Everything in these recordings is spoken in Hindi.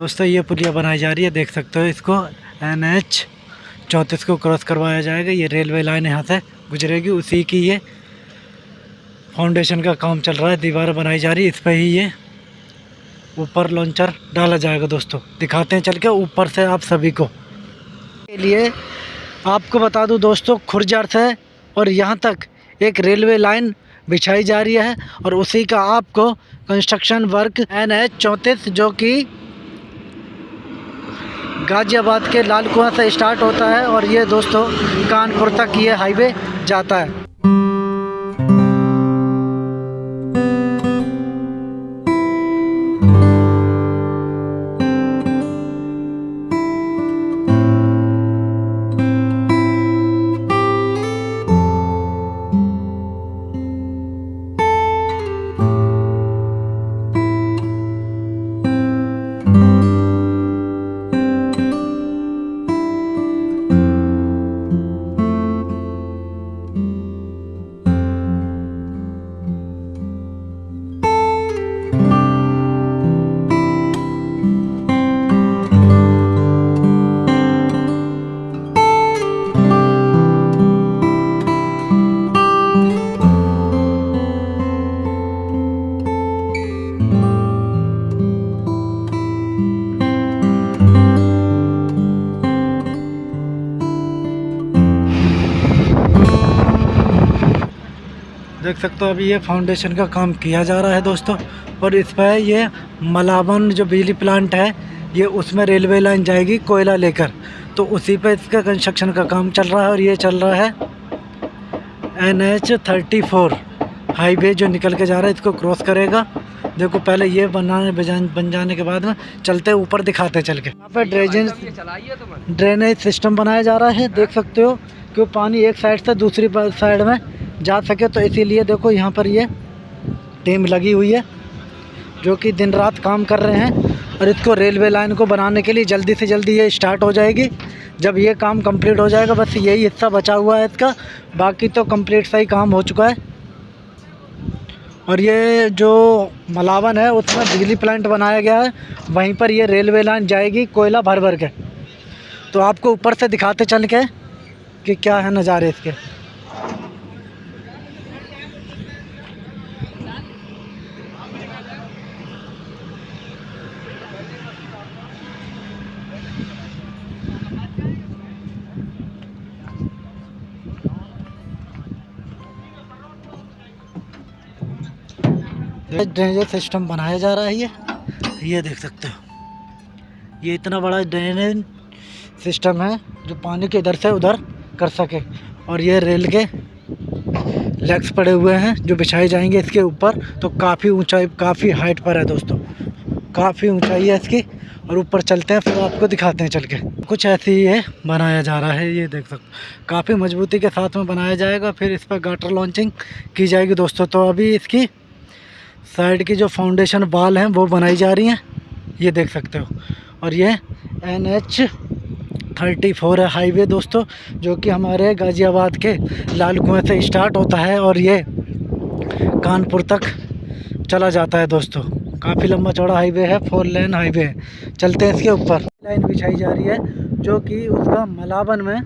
दोस्तों, ये पुलिया बनाई जा रही है, देख सकते हो इसको। एन एच चौंतीस को क्रॉस करवाया जाएगा। ये रेलवे लाइन यहाँ से गुजरेगी, उसी की ये फाउंडेशन का काम चल रहा है, दीवार बनाई जा रही है, इस पर ही ये ऊपर लॉन्चर डाला जाएगा दोस्तों। दिखाते हैं, चल के ऊपर से आप सभी को। के लिए आपको बता दूँ दोस्तों खुरजार से और यहाँ तक एक रेलवे लाइन बिछाई जा रही है और उसी का आपको कंस्ट्रक्शन वर्क एन एच चौंतीस, जो कि गाज़ियाबाद के लाल कुआँ से स्टार्ट होता है और ये दोस्तों कानपुर तक ये हाईवे जाता है। देख सकते हो अभी ये फाउंडेशन का काम किया जा रहा है दोस्तों। और इस पर ये मलावन जो बिजली प्लांट है ये उसमें रेलवे लाइन जाएगी कोयला लेकर। तो उसी पे इसका कंस्ट्रक्शन का काम चल रहा है और ये चल रहा है N H thirty four highway जो निकल के जा रहा है इसको क्रॉस करेगा। देखो पहले ये बनाने बन जाने के बाद में चलते ऊपर दिखाते चल के। यहाँ पे ड्रेनेज ड्रेनेज सिस्टम बनाया जा रहा है देख सकते हो कि वो पानी एक साइड से दूसरी साइड में जा सके तो इसीलिए देखो यहाँ पर ये टीम लगी हुई है, जो कि दिन रात काम कर रहे हैं और इसको रेलवे लाइन को बनाने के लिए जल्दी से जल्दी ये स्टार्ट हो जाएगी। जब ये काम कंप्लीट हो जाएगा, बस यही हिस्सा बचा हुआ है इसका, बाकी तो कंप्लीट सही काम हो चुका है। और ये जो मलावन है, उसमें बिजली प्लांट बनाया गया है, वहीं पर ये रेलवे लाइन जाएगी कोयला भर भर के। तो आपको ऊपर से दिखाते चल के कि क्या है नज़ारे इसके। ड्रेनेज सिस्टम बनाया जा रहा है ये। ये देख सकते हो। ये इतना बड़ा ड्रेनेज सिस्टम है जो पानी के इधर से उधर कर सके। और ये रेल के लेग्स पड़े हुए हैं जो बिछाए जाएँगे इसके ऊपर। तो काफ़ी ऊंचाई, काफ़ी हाइट पर है दोस्तों। काफ़ी ऊंचाई है इसकी। और ऊपर चलते हैं, फिर आपको दिखाते हैं चल के कुछ ऐसे ही है बनाया जा रहा है, ये देख सकते काफ़ी मजबूती के साथ में बनाया जाएगा, फिर इस पर गाटर लॉन्चिंग की जाएगी दोस्तों। तो अभी इसकी साइड की जो फाउंडेशन बाल हैं, वो बनाई जा रही हैं। ये देख सकते हो। और ये एन एच थर्टी फोर है हाईवे दोस्तों, जो कि हमारे गाज़ियाबाद के लाल कुएँ से स्टार्ट होता है और ये कानपुर तक चला जाता है दोस्तों। काफ़ी लंबा चौड़ा हाईवे है फोर लेन हाईवे है। चलते हैं इसके ऊपर। लाइन बिछाई जा रही है, जो कि उसका मलावन में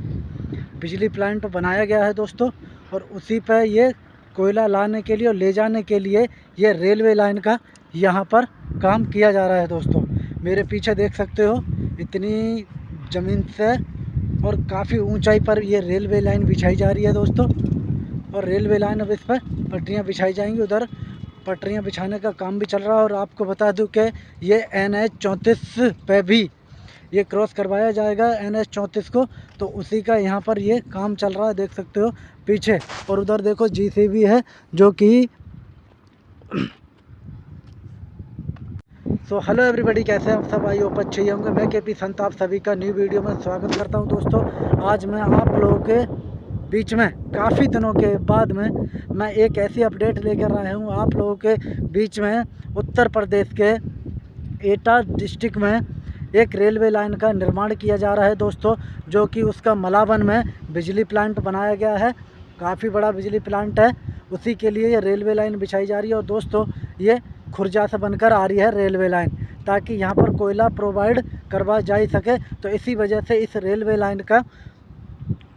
बिजली प्लांट बनाया गया है दोस्तों। और उसी पर ये कोयला लाने के लिए और ले जाने के लिए ये रेलवे लाइन का यहाँ पर काम किया जा रहा है दोस्तों। मेरे पीछे देख सकते हो, इतनी ज़मीन से और काफ़ी ऊंचाई पर ये रेलवे लाइन बिछाई जा रही है दोस्तों। और रेलवे लाइन अब इस पर पटरियाँ बिछाई जाएँगी, उधर पटरियाँ बिछाने का काम भी चल रहा है। और आपको बता दूँ कि ये एन एच चौंतीस पे भी ये क्रॉस करवाया जाएगा एन एच चौंतीस को तो उसी का यहाँ पर ये काम चल रहा है। देख सकते हो पीछे। और उधर देखो जीसीबी है, जो कि सो हेलो एवरीबॉडी कैसे हैं आप सब? आई होप अच्छे होंगे। मैं के पी संत, आप सभी का न्यू वीडियो में स्वागत करता हूँ दोस्तों। आज मैं आप लोगों के बीच में, काफ़ी दिनों के बाद में, मैं एक ऐसी अपडेट लेकर आया हूँ। आप लोगों के बीच में, उत्तर प्रदेश के एटा डिस्ट्रिक्ट में एक रेलवे लाइन का निर्माण किया जा रहा है दोस्तों, जो कि उसका मलावन में बिजली प्लांट बनाया गया है। काफ़ी बड़ा बिजली प्लांट है। उसी के लिए ये रेलवे लाइन बिछाई जा रही है और दोस्तों, ये खुर्जा से बनकर आ रही है रेलवे लाइन, ताकि यहाँ पर कोयला प्रोवाइड करवा जा सके। तो इसी वजह से इस रेलवे लाइन का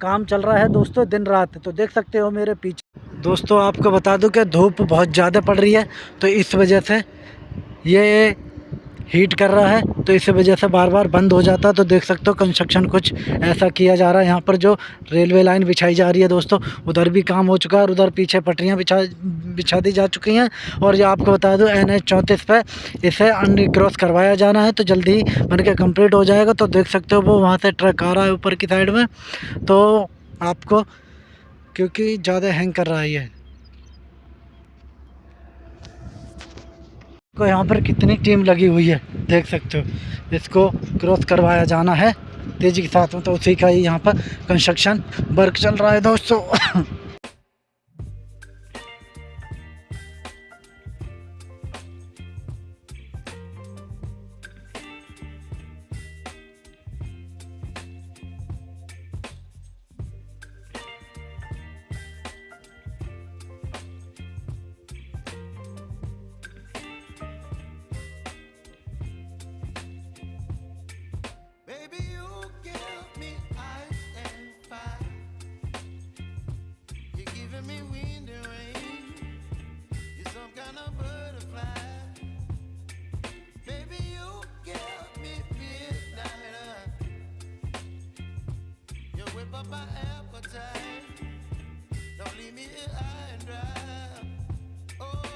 काम चल रहा है दोस्तों दिन रात। तो देख सकते हो मेरे पीछे। दोस्तों, आपको बता दूँ कि धूप बहुत ज़्यादा पड़ रही है तो इस वजह से ये हीट कर रहा है तो इस वजह से बार बार बंद हो जाता है। तो देख सकते हो कंस्ट्रक्शन कुछ ऐसा किया जा रहा है। यहाँ पर जो रेलवे लाइन बिछाई जा रही है दोस्तों, उधर भी काम हो चुका है और उधर पीछे पटरियाँ बिछा बिछा दी जा चुकी हैं। और ये आपको बता दूँ एन एच चौंतीस पर इसे अन क्रॉस करवाया जाना है तो जल्दी ही बन के कंप्लीट हो जाएगा। तो देख सकते हो वो वहाँ से ट्रक आ रहा है ऊपर की साइड में। तो आपको, क्योंकि ज़्यादा हैंग कर रहा है ये। को यहाँ पर कितनी टीम लगी हुई है, देख सकते हो। इसको क्रॉस करवाया जाना है, तेज़ी के साथ में तो उसी का ही यहाँ पर कंस्ट्रक्शन वर्क चल रहा है दोस्तों। whip up my appetite. Don't leave me here high and dry. Oh,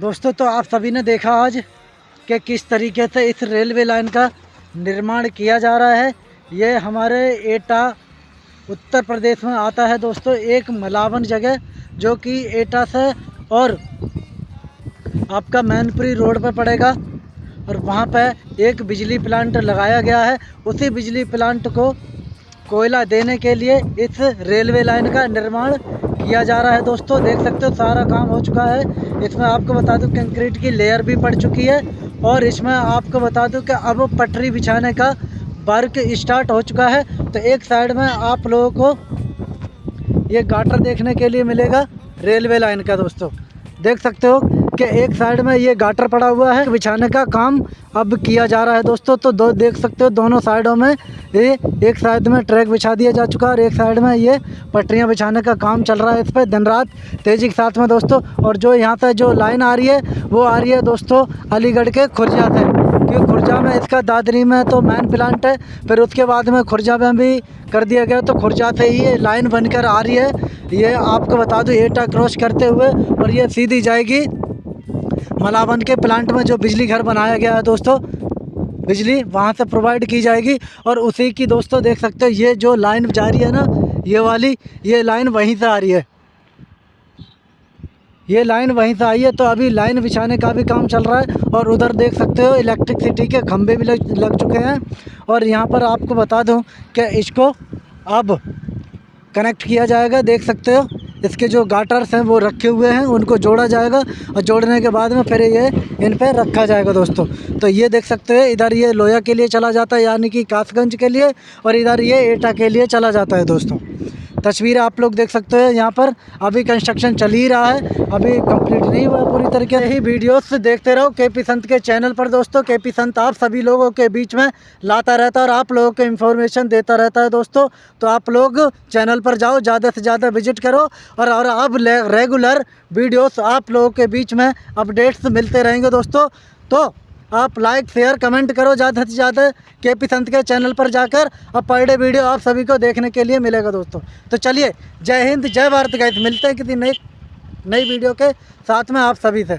दोस्तों तो आप सभी ने देखा आज कि किस तरीके से इस रेलवे लाइन का निर्माण किया जा रहा है। ये हमारे एटा, उत्तर प्रदेश में आता है दोस्तों, एक मलावन जगह, जो कि एटा से और आपका मैनपुरी रोड पर पड़ेगा और वहाँ पर एक बिजली प्लांट लगाया गया है। उसी बिजली प्लांट को कोयला देने के लिए इस रेलवे लाइन का निर्माण किया जा रहा है दोस्तों, देख सकते हो सारा काम हो चुका है। इसमें आपको बता दूँ, कंक्रीट की लेयर भी पड़ चुकी है और इसमें आपको बता दूँ कि अब पटरी बिछाने का वर्क स्टार्ट हो चुका है। तो एक साइड में आप लोगों को ये गाटर देखने के लिए मिलेगा रेलवे लाइन का दोस्तों। देख सकते हो कि एक साइड में ये गाटर पड़ा हुआ है, बिछाने का काम अब किया जा रहा है दोस्तों। तो दो, देख सकते हो दोनों साइडों में ये, एक साइड में ट्रैक बिछा दिया जा चुका है और एक साइड में ये पटरियाँ बिछाने का काम चल रहा है इस पर दिन रात तेज़ी के साथ में दोस्तों। और जो यहाँ से जो लाइन आ रही है, वो आ रही है दोस्तों अलीगढ़ के खुर्जा से। क्योंकि खुर्जा में इसका दादरी में तो मैन प्लांट है, फिर उसके बाद में खुर्जा में भी कर दिया गया तो खुर्जा से ही ये लाइन बनकर आ रही है। ये आपको बता दूँ, एटा क्रॉस करते हुए और ये सीधी जाएगी। मलावन के प्लांट में जो बिजली घर बनाया गया है दोस्तों, बिजली वहाँ से प्रोवाइड की जाएगी और उसी की दोस्तों देख सकते हो, ये जो लाइन जा रही है ना, ये वाली, ये लाइन वहीं से आ रही है। ये लाइन वहीं से आई है तो अभी लाइन बिछाने का भी काम चल रहा है और उधर देख सकते हो इलेक्ट्रिसिटी के खंभे भी लग लग चुके हैं। और यहाँ पर आपको बता दूँ कि इसको अब कनेक्ट किया जाएगा, देख सकते हो। इसके जो गाटर्स हैं वो रखे हुए हैं, उनको जोड़ा जाएगा और जोड़ने के बाद में फिर ये इन पर रखा जाएगा दोस्तों। तो ये देख सकते हो, इधर ये लोया के लिए चला जाता है, यानी कि कासगंज के लिए, और इधर ये एटा के लिए चला जाता है दोस्तों। तस्वीर आप लोग देख सकते हो, यहाँ पर अभी कंस्ट्रक्शन चल ही रहा है, अभी कंप्लीट नहीं हुआ पूरी तरीके से। ही वीडियोस देखते रहो के पी संत के चैनल पर दोस्तों के पी संत आप सभी लोगों के बीच में लाता रहता है और आप लोगों को इन्फॉर्मेशन देता रहता है दोस्तों। तो आप लोग चैनल पर जाओ, ज़्यादा से ज़्यादा विज़िट करो और और अब रेगुलर वीडियोस आप लोगों के बीच में अपडेट्स मिलते रहेंगे दोस्तों। तो आप लाइक शेयर कमेंट करो, ज़्यादा से ज़्यादा के पी संत के चैनल पर जाकर और पर डे वीडियो आप सभी को देखने के लिए मिलेगा दोस्तों। तो चलिए, जय हिंद, जय भारत गैस मिलते हैं किसी नई नई वीडियो के साथ में आप सभी से।